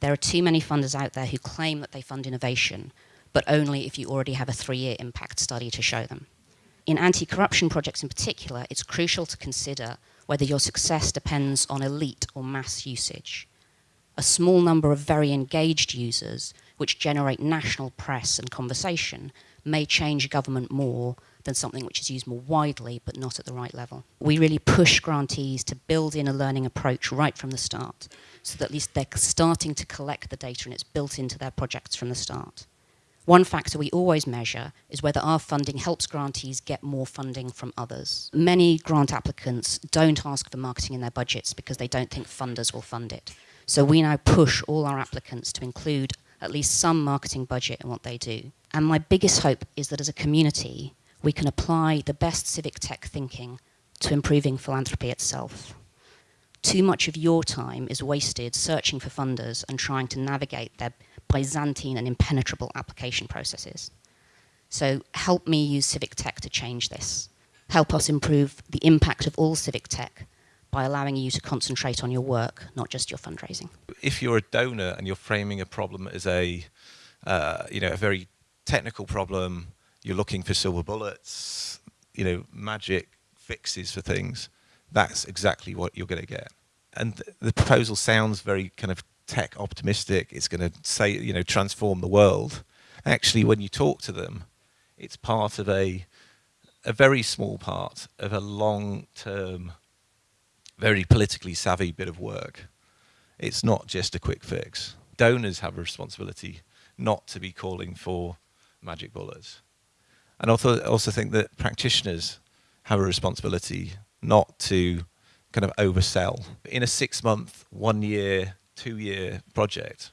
There are too many funders out there who claim that they fund innovation, but only if you already have a three-year impact study to show them. In anti-corruption projects in particular, it's crucial to consider whether your success depends on elite or mass usage. A small number of very engaged users, which generate national press and conversation, may change government more than something which is used more widely but not at the right level. We really push grantees to build in a learning approach right from the start so that at least they're starting to collect the data and it's built into their projects from the start. One factor we always measure is whether our funding helps grantees get more funding from others. Many grant applicants don't ask for marketing in their budgets because they don't think funders will fund it. So we now push all our applicants to include at least some marketing budget in what they do. And my biggest hope is that as a community, we can apply the best civic tech thinking to improving philanthropy itself. Too much of your time is wasted searching for funders and trying to navigate their Byzantine and impenetrable application processes. So help me use civic tech to change this. Help us improve the impact of all civic tech by allowing you to concentrate on your work, not just your fundraising. If you're a donor and you're framing a problem as a, uh, you know, a very technical problem, you're looking for silver bullets, you know, magic fixes for things, that's exactly what you're going to get. And th the proposal sounds very kind of tech optimistic. It's going to say, you know, transform the world. Actually, when you talk to them, it's part of a, a very small part of a long-term, very politically savvy bit of work. It's not just a quick fix. Donors have a responsibility not to be calling for magic bullets. And also, also think that practitioners have a responsibility not to kind of oversell. In a six month, one year, two year project,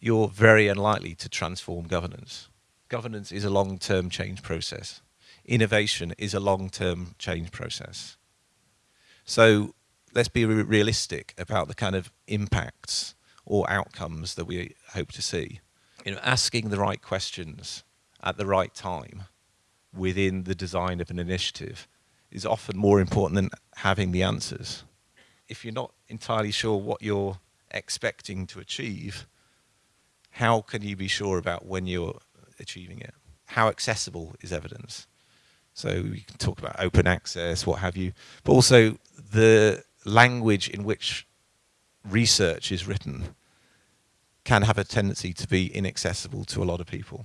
you're very unlikely to transform governance. Governance is a long term change process. Innovation is a long term change process. So let's be re realistic about the kind of impacts or outcomes that we hope to see. You know, asking the right questions at the right time within the design of an initiative is often more important than having the answers. If you're not entirely sure what you're expecting to achieve, how can you be sure about when you're achieving it? How accessible is evidence? So we can talk about open access, what have you, but also the language in which research is written can have a tendency to be inaccessible to a lot of people.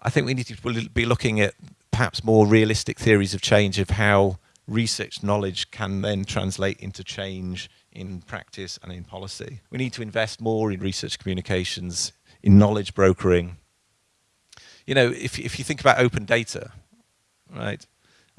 I think we need to be looking at perhaps more realistic theories of change of how research knowledge can then translate into change in practice and in policy. We need to invest more in research communications, in knowledge brokering. You know, if, if you think about open data, right,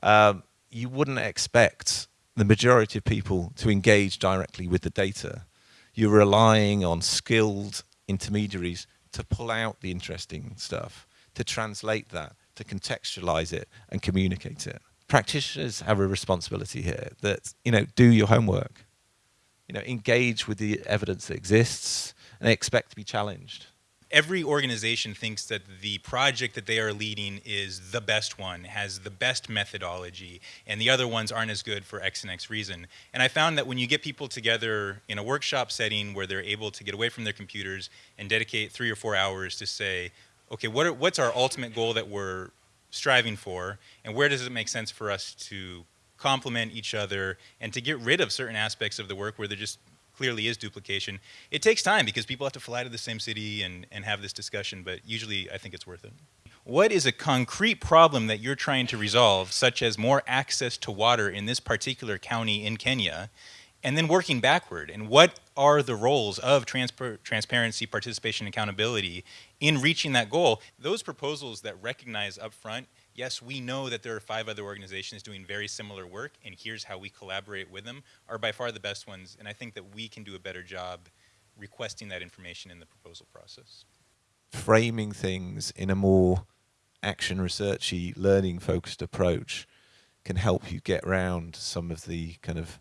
um, you wouldn't expect the majority of people to engage directly with the data. You're relying on skilled intermediaries to pull out the interesting stuff, to translate that to contextualize it and communicate it. Practitioners have a responsibility here that, you know, do your homework. You know, engage with the evidence that exists and expect to be challenged every organization thinks that the project that they are leading is the best one, has the best methodology, and the other ones aren't as good for X and X reason. And I found that when you get people together in a workshop setting where they're able to get away from their computers and dedicate three or four hours to say, okay, what are, what's our ultimate goal that we're striving for, and where does it make sense for us to complement each other and to get rid of certain aspects of the work where there just clearly is duplication. It takes time because people have to fly to the same city and, and have this discussion, but usually I think it's worth it. What is a concrete problem that you're trying to resolve, such as more access to water in this particular county in Kenya, and then working backward. And what are the roles of transparency, participation, accountability in reaching that goal? Those proposals that recognize upfront, yes, we know that there are five other organizations doing very similar work, and here's how we collaborate with them, are by far the best ones. And I think that we can do a better job requesting that information in the proposal process. Framing things in a more action researchy, learning focused approach can help you get around some of the kind of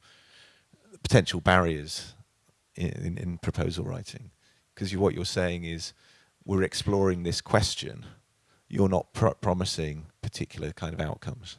potential barriers in, in, in proposal writing. Because you, what you're saying is, we're exploring this question. You're not promising particular kind of outcomes.